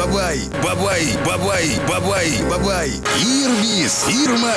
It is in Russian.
бабай, бабай, бабай, бабай, бабай. Ирбис, Ирма,